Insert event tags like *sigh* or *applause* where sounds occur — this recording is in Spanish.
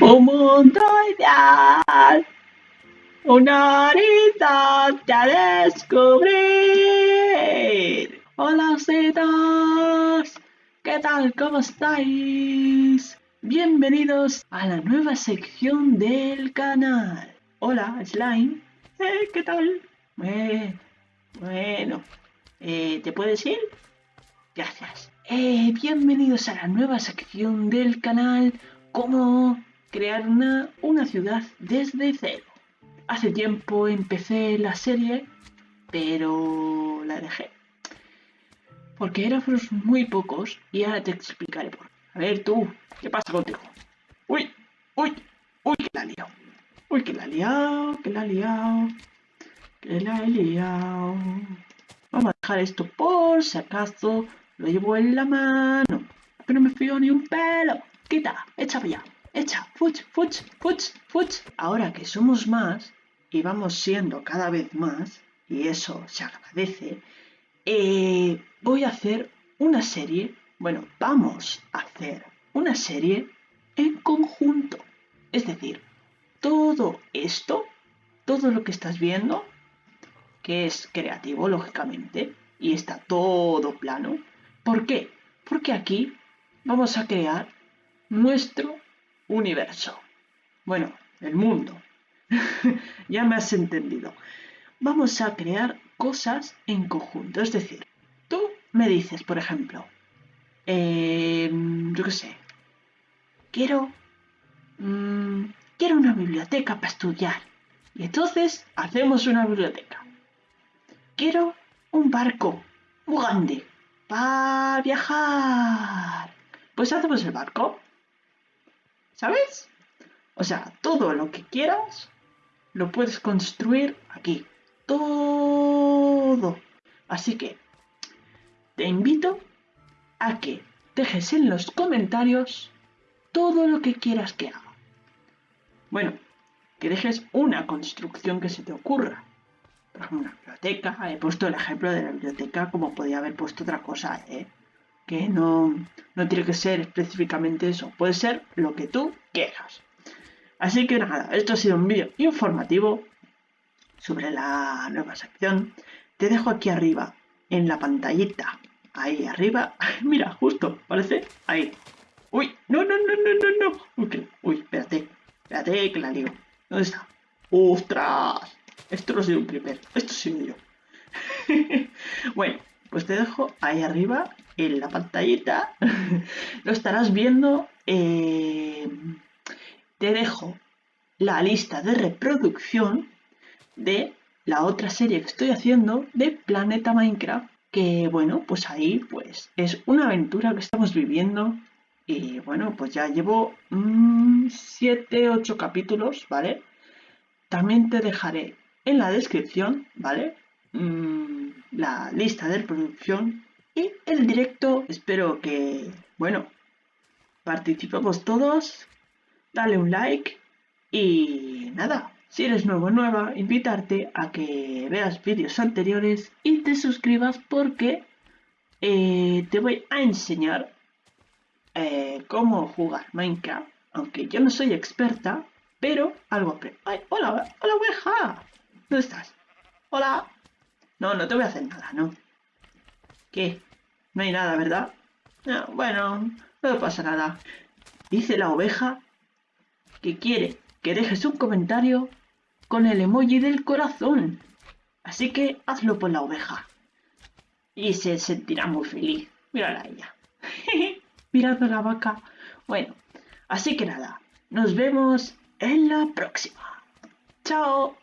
Un mundo ideal, un horizonte a descubrir. Hola, citas. ¿Qué tal? ¿Cómo estáis? Bienvenidos a la nueva sección del canal. Hola, Slime. Eh, ¿Qué tal? Eh, bueno, eh, ¿te puedes ir? Gracias. Bienvenidos a la nueva sección del canal, cómo crear una, una ciudad desde cero. Hace tiempo empecé la serie, pero la dejé. Porque éramos muy pocos y ahora te explicaré por qué. A ver tú, ¿qué pasa contigo? Uy, uy, uy, que la he liado. Uy, que la he liado, que la he liado. Que la he liado. Vamos a dejar esto por si acaso lo llevo en la mano. Que no me fío ni un pelo. Quita, echa para allá. Echa, fuch, fuch, fuch, fuch. Ahora que somos más y vamos siendo cada vez más, y eso se agradece, eh, voy a hacer una serie. Bueno, vamos a hacer una serie en conjunto. Es decir, todo esto, todo lo que estás viendo, que es creativo, lógicamente, y está todo plano. ¿Por qué? Porque aquí vamos a crear nuestro universo. Bueno, el mundo. *laughs* ya me has entendido. Vamos a crear cosas en conjunto. Es decir, tú me dices, por ejemplo, em, yo qué sé, quiero, mm, quiero una biblioteca para estudiar. Y entonces hacemos una biblioteca. Quiero un barco muy grande para viajar. Pues hacemos el barco. ¿Sabes? O sea, todo lo que quieras lo puedes construir aquí. Todo. Así que te invito a que dejes en los comentarios todo lo que quieras que haga. Bueno, que dejes una construcción que se te ocurra por ejemplo, una biblioteca. He puesto el ejemplo de la biblioteca como podía haber puesto otra cosa, ¿eh? Que no, no tiene que ser específicamente eso, puede ser lo que tú quieras. Así que nada, esto ha sido un vídeo informativo sobre la nueva sección. Te dejo aquí arriba, en la pantallita, ahí arriba. *laughs* Mira, justo, ¿parece? Ahí. Uy, no, no, no, no, no, no. Uy, uy, espérate, espérate que la digo. ¿Dónde está? ¡Ostras! Esto no ha sido un creeper, esto ha sido yo. *laughs* bueno, pues te dejo ahí arriba en la pantallita. *laughs* Lo estarás viendo. Eh, te dejo la lista de reproducción de la otra serie que estoy haciendo de Planeta Minecraft. Que bueno, pues ahí pues es una aventura que estamos viviendo. Y bueno, pues ya llevo 7, mm, 8 capítulos, ¿vale? También te dejaré en la descripción, ¿vale? Mm, la lista de reproducción y el directo. Espero que, bueno, participemos todos. Dale un like y nada. Si eres nuevo o nueva, invitarte a que veas vídeos anteriores y te suscribas porque eh, te voy a enseñar eh, cómo jugar Minecraft. Aunque yo no soy experta, pero algo... ¡Ay, hola, hola oveja! ¿Dónde estás? Hola. No, no te voy a hacer nada, ¿no? ¿Qué? No hay nada, ¿verdad? No, bueno, no pasa nada. Dice la oveja que quiere que dejes un comentario con el emoji del corazón. Así que hazlo por la oveja. Y se sentirá muy feliz. Mírala a ella. *laughs* Mirando la vaca. Bueno, así que nada. Nos vemos en la próxima. Chao.